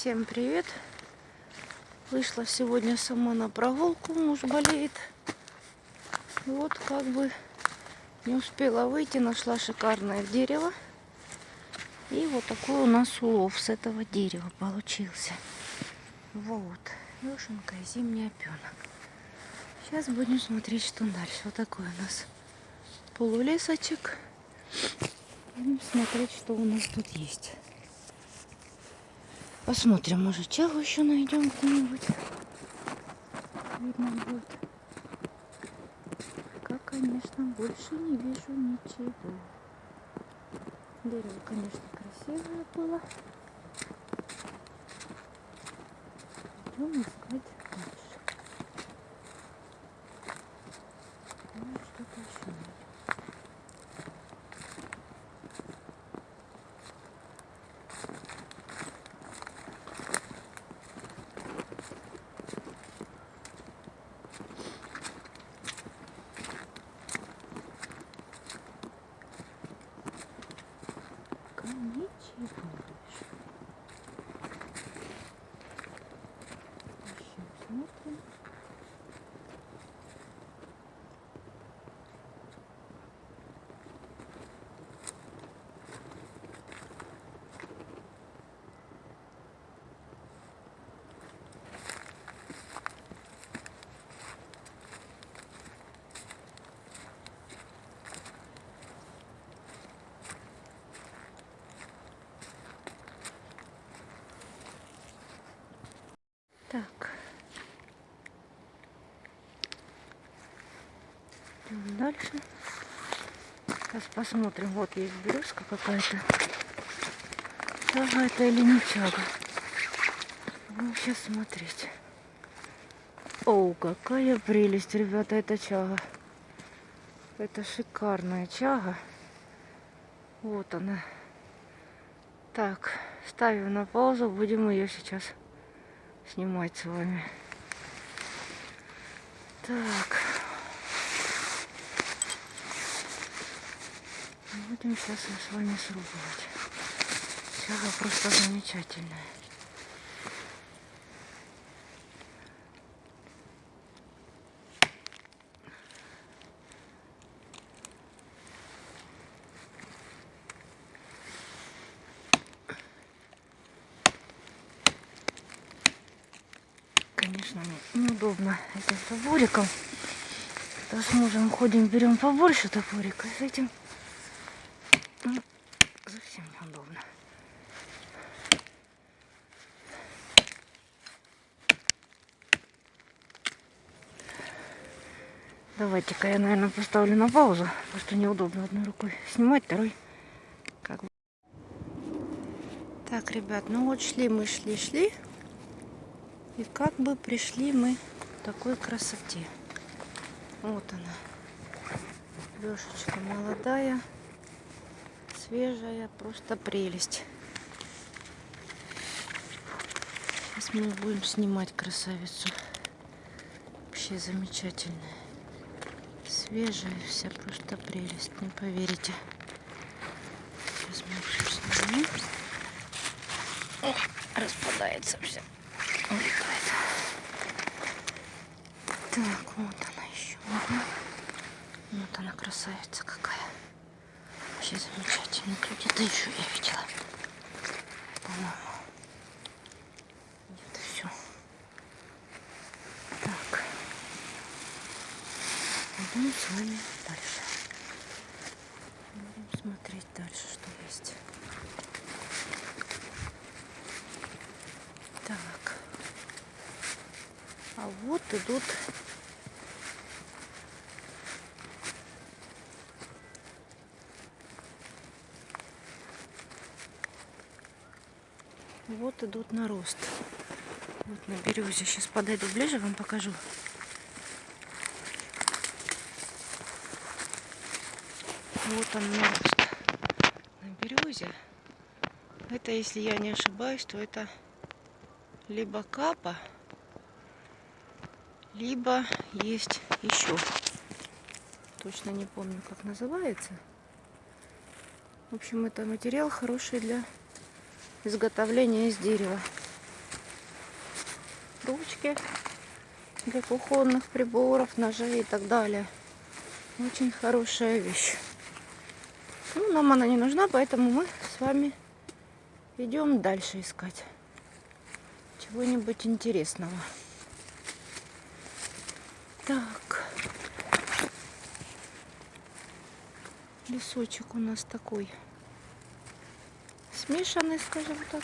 Всем привет! Вышла сегодня сама на прогулку, муж болеет. Вот как бы не успела выйти, нашла шикарное дерево. И вот такой у нас улов с этого дерева получился. Вот, вешенка и зимний опенок. Сейчас будем смотреть, что дальше. Вот такой у нас полулесочек. Будем смотреть, что у нас тут есть. Посмотрим, может, чагу еще найдем где-нибудь. Видно будет. Пока, конечно, больше не вижу ничего. Дерево, конечно, красивое было. Идем искать ничего больше. Ищем, смотрим. Так. Идем дальше. Сейчас посмотрим. Вот есть березка какая-то. Чага это или не чага? Будем сейчас смотреть. О, какая прелесть, ребята, это чага. Это шикарная чага. Вот она. Так, ставим на паузу, будем ее сейчас снимать с вами. Так. Будем сейчас с вами срубывать. Чага просто замечательная. Конечно, не- неудобно этим топориком. То с мужем ходим, берем побольше топорика. С этим ну, совсем неудобно. Давайте-ка я, наверное, поставлю на паузу, потому что неудобно одной рукой снимать, второй как. Так, ребят, ну вот шли мы, шли, шли. И как бы пришли мы такой красоте. Вот она. Лешечка молодая, свежая, просто прелесть. Сейчас мы будем снимать красавицу. Вообще замечательная. Свежая вся, просто прелесть, не поверите. Сейчас мы всё снимем. Ох, распадается все. Улетает. Так, вот она еще одна. Вот она красавица какая. Вообще замечательная. Где-то еще я видела. По-моему. Где-то все. Так. Идем с вами дальше. Будем смотреть дальше, что есть. Так. А вот идут Вот идут на рост. Вот на березе. Сейчас подойду ближе, вам покажу. Вот он на рост. На березе. Это, если я не ошибаюсь, то это либо капа, либо есть еще. Точно не помню, как называется. В общем, это материал хороший для изготовления из дерева. ручки для кухонных приборов, ножей и так далее. Очень хорошая вещь. Ну, нам она не нужна, поэтому мы с вами идем дальше искать чего-нибудь интересного. Так. Лесочек у нас такой смешанный, скажем так.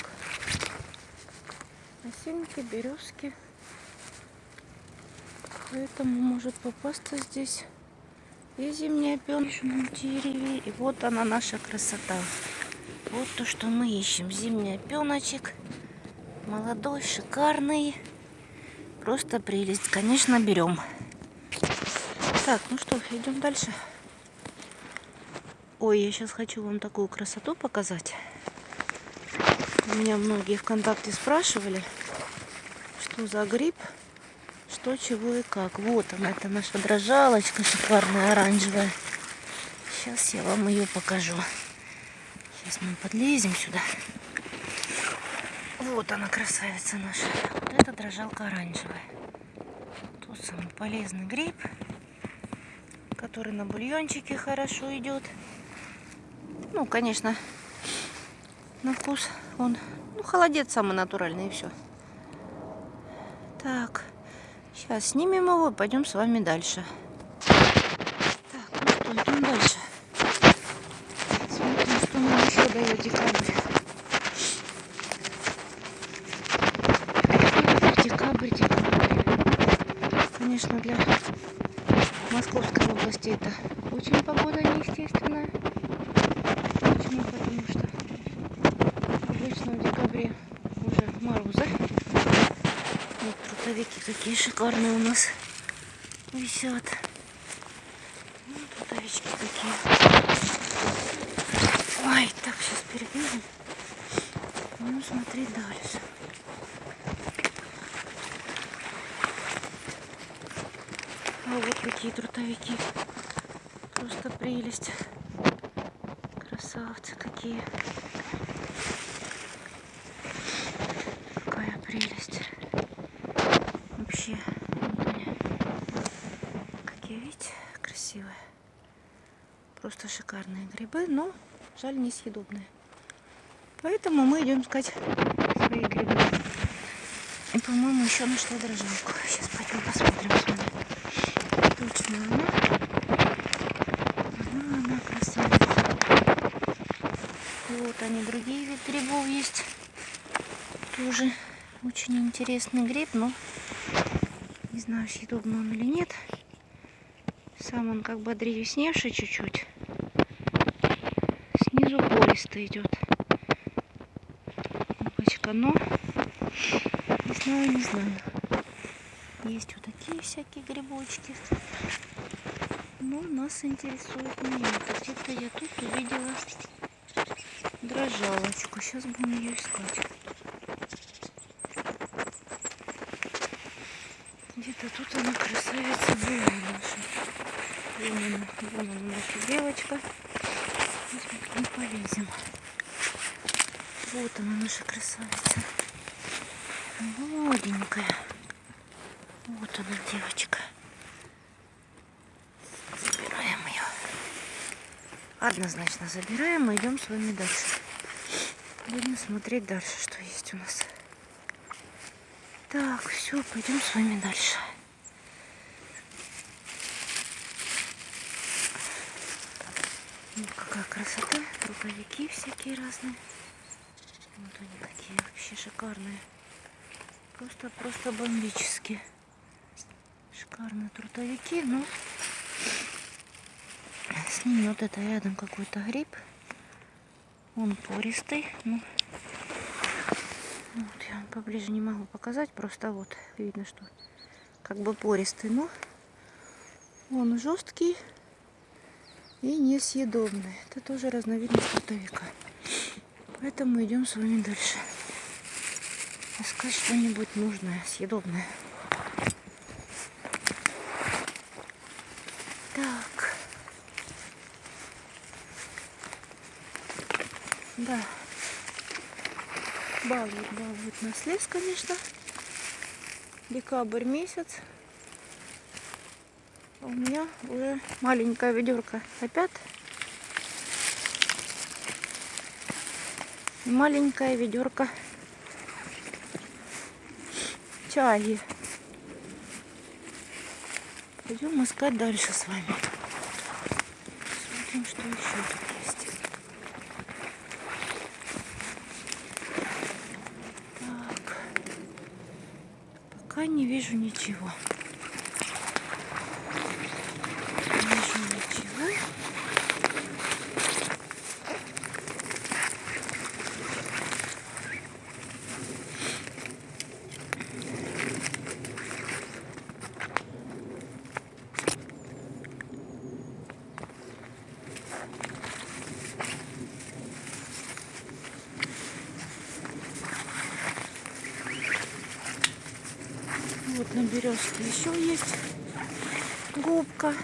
Осинки, березки. Поэтому может попасться здесь и зимняя пеночном дереве. И вот она наша красота. Вот то, что мы ищем. Зимний пеночек. Молодой, шикарный. Просто прелесть. Конечно, берем. Так, ну что, идем дальше. Ой, я сейчас хочу вам такую красоту показать. Меня многие ВКонтакте спрашивали, что за гриб, что, чего и как. Вот она, это наша дрожалочка шикарная, оранжевая. Сейчас я вам ее покажу. Сейчас мы подлезем сюда. Вот она, красавица наша. Вот эта дрожалка оранжевая. Тут самый полезный гриб который на бульончике хорошо идет. Ну, конечно, на вкус он, ну, холодец самый натуральный и все. Так, сейчас снимем его пойдем с вами дальше. Так, ну что, идем дальше. Смотрим, что нам еще дает декабрь. Декабрь, декабрь. Конечно, для Московской области это очень погода неестественная. Почему? Потому что обычно в декабре уже морозы. Вот трутовики какие шикарные у нас висят. Ну, трутовички такие. Ой, так, сейчас перебежим. Ну, смотреть дальше. А вот какие трутовики. Просто прелесть. Красавцы какие. Какая прелесть. Вообще. Вот они. Какие, видите, красивые. Просто шикарные грибы, но жаль несъедобные. Поэтому мы идем искать свои грибы. И, по-моему, еще нашла дрожжевку. Сейчас пойдем посмотрим с вами точно она. Она, она красавица. Вот они, другие вид грибов есть. Тоже очень интересный гриб, но не знаю, съедобный он или нет. Сам он как бы древесневший чуть-чуть. Пористо идет. Опачка, но не знаю, не знаю. Есть вот такие всякие грибочки. Но нас интересует не это. Где-то я тут увидела дрожалочку. Сейчас будем ее искать. Где-то тут она красавица была наша. Вон она, вон она наша девочка. Мы полезем. Вот она наша красавица. Молоденькая. Вот она, девочка. Забираем ее. Однозначно забираем и идем с вами дальше. Будем смотреть дальше, что есть у нас. Так, все, пойдем с вами дальше. Вот какая красота. Рукавики всякие разные. Вот они какие вообще шикарные. Просто, просто бомбические шикарные трутовики, но с ними вот это рядом какой-то гриб. Он пористый. Ну, вот я поближе не могу показать, просто вот видно, что как бы пористый, но он жесткий и несъедобный. Это тоже разновидность трутовика. Поэтому идем с вами дальше. Искать что-нибудь нужное, съедобное. Да. Балует, балует нас лес, конечно. Декабрь месяц. У меня уже маленькая ведерко опять. Маленькая ведерко чаи. Пойдем искать дальше с вами. Смотрим, что еще тут. Пока не вижу ничего. Не вижу ничего. Березке еще есть губка.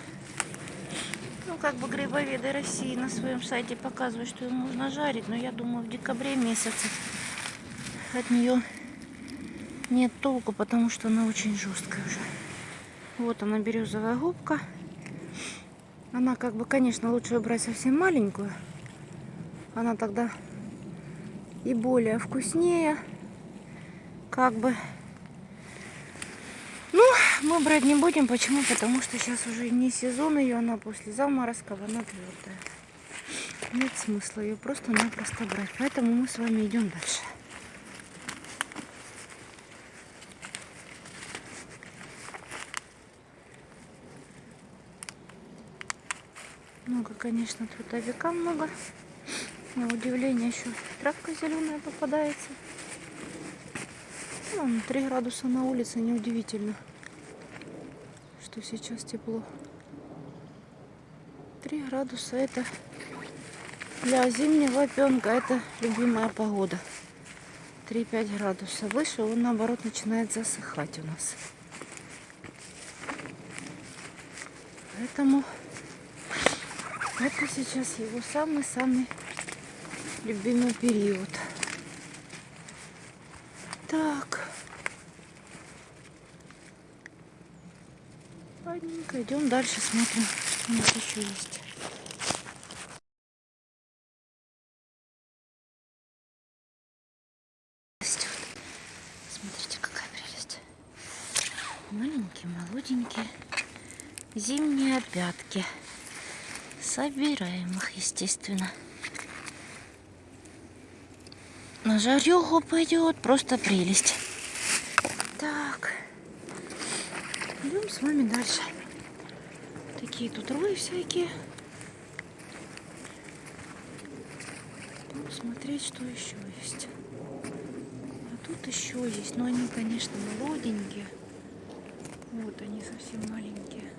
Ну, как бы грибоведы России на своем сайте показывают, что ее можно жарить, но я думаю, в декабре месяце от нее нет толку, потому что она очень жесткая уже. Вот она, березовая губка. Она как бы, конечно, лучше брать совсем маленькую. Она тогда и более вкуснее. Как бы мы брать не будем. Почему? Потому что сейчас уже не сезон ее, она после заморозков, она твердая. Нет смысла ее просто-напросто брать. Поэтому мы с вами идем дальше. Много, конечно, трудовика много. На удивление еще травка зеленая попадается. Ну, 3 градуса на улице, неудивительно, что сейчас тепло. 3 градуса это для зимнего пенка это любимая погода. 3-5 градусов. Выше он наоборот начинает засыхать у нас. Поэтому это сейчас его самый-самый любимый период. Так. Ладненько, идем дальше, смотрим, что у нас еще есть. Смотрите, какая прелесть. Маленькие, молоденькие. Зимние опятки. Собираем их, естественно. На жареху пойдет просто прелесть. Так. Идем с вами дальше. Такие тут рои всякие. Будем смотреть, что еще есть. А тут еще есть. Но они, конечно, молоденькие. Вот они совсем маленькие.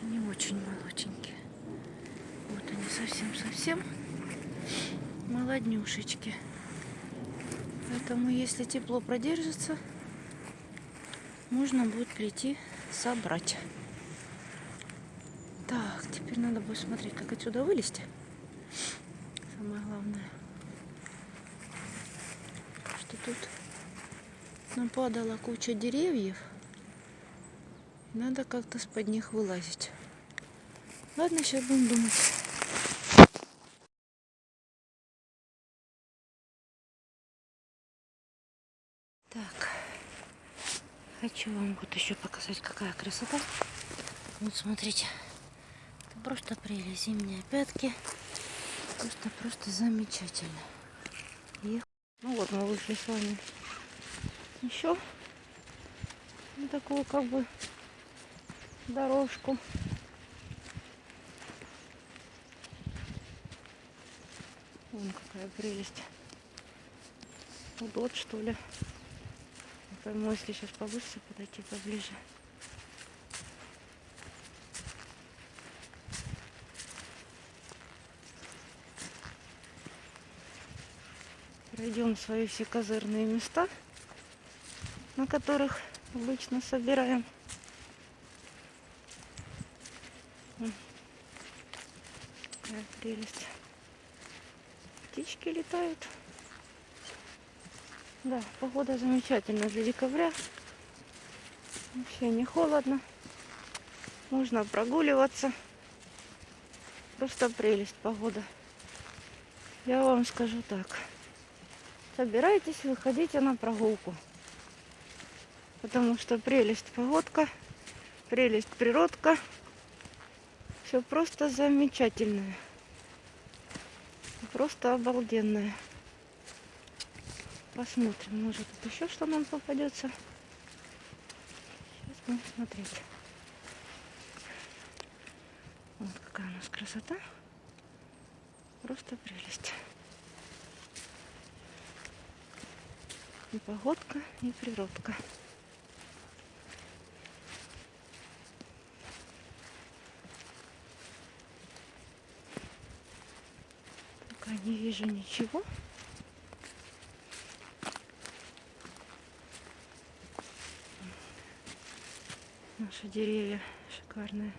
Они очень молоденькие. Вот они совсем-совсем молоднюшечки. Поэтому, если тепло продержится, можно будет прийти собрать. Так, теперь надо будет смотреть, как отсюда вылезти. Самое главное, что тут нападала куча деревьев. Надо как-то с-под них вылазить. Ладно, сейчас будем думать. Так, хочу вам вот еще показать, какая красота. Вот смотрите, это просто прелесть, зимние пятки. Просто-просто замечательно. И... Ну вот, мы вышли с вами еще на такую как бы дорожку. Вон какая прелесть. Удот, что ли. Пойму, если сейчас повыше подойти поближе. Пройдем свои все козырные места, на которых обычно собираем. Какая прелесть. Птички летают. Да, погода замечательная для декабря. Вообще не холодно. Можно прогуливаться. Просто прелесть погода. Я вам скажу так. Собирайтесь, выходите на прогулку. Потому что прелесть погодка, прелесть природка. Все просто замечательное. Просто обалденное. Посмотрим, может тут еще что нам попадется. Сейчас будем смотреть. Вот какая у нас красота. Просто прелесть. И погодка, и природка. Пока не вижу ничего. Наши деревья шикарные.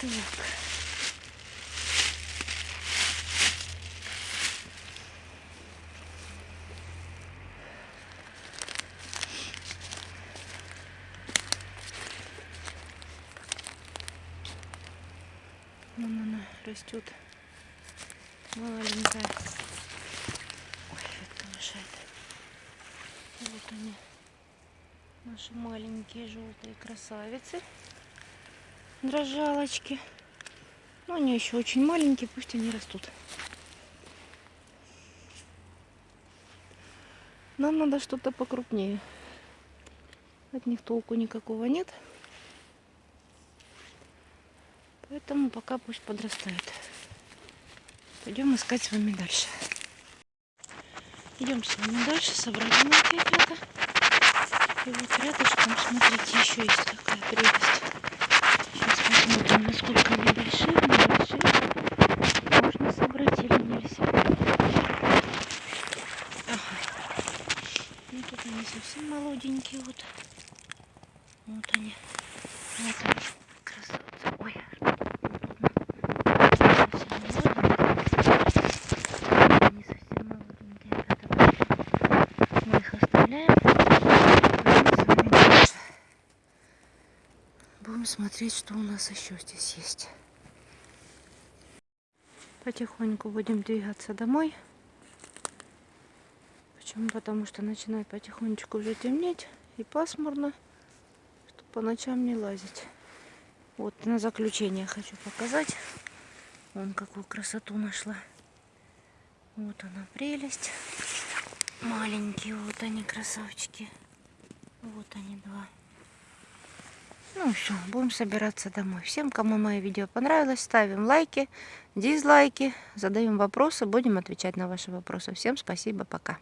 Так. Вон она растет маленькая. Ой, это мешает. Вот они, наши маленькие желтые красавицы дрожалочки. Но они еще очень маленькие, пусть они растут. Нам надо что-то покрупнее. От них толку никакого нет. Поэтому пока пусть подрастают. Пойдем искать с вами дальше. Идем с вами дальше. Собрали мы опять И вот рядышком, смотрите, еще есть такая прелесть. Посмотрим, насколько они большие, небольшие. Можно собрать или нельзя. Ага. Ну тут они совсем молоденькие. Вот. Вот они. Вот они. Красавцы. Ой. Они совсем молоденькие. Мы их оставляем. Будем смотреть, что у нас еще здесь есть. Потихоньку будем двигаться домой. Почему? Потому что начинает потихонечку уже темнеть и пасмурно, чтобы по ночам не лазить. Вот на заключение хочу показать. Вон какую красоту нашла. Вот она прелесть. Маленькие вот они красавчики. Вот они два. Ну все, будем собираться домой. Всем, кому мое видео понравилось, ставим лайки, дизлайки, задаем вопросы, будем отвечать на ваши вопросы. Всем спасибо, пока.